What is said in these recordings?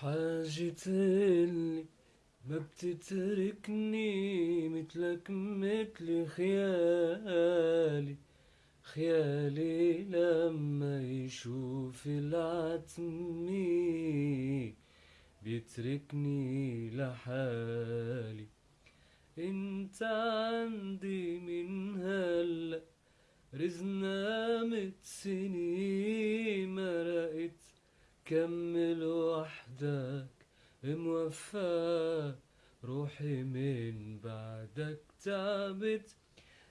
حاجة اللي ما بتتركني مثلك مثل خيالي. خيالي لما يشوف العتمي بيتركني لحالي. انت عندي من هلأ رزنا مت سنين كمل وحدك موفى روحي من بعدك. تعبت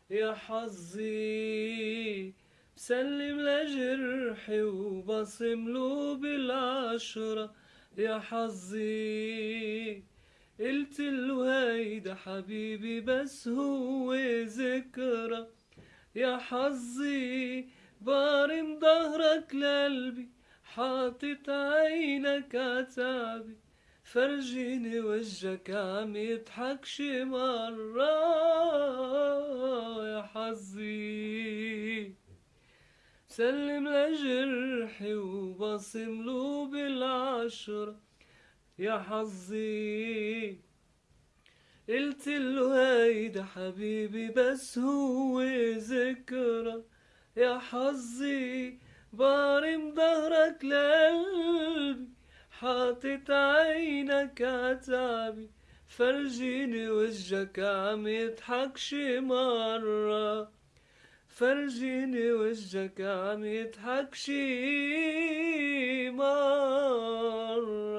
يا حظي بسلم لجرحي وبصم له بالعشرة. يا حظي قلت له هيدا حبيبي بس هو ذكرى. يا حظي بارم ظهرك لقلبي حاطط عينك عتعبي فرجيني وجهك عم يضحك شي مرة. يا حظي سلم لجرحي وبصم له بالعشرة. يا حظي قلت له هيدا حبيبي بس هو ذكرى. يا حظي بارم ظهرك لقلبي حاطط عينك عتعبي فرجيني وجهك عم يضحك شي مرة. فرجيني وجهك عم يضحك شي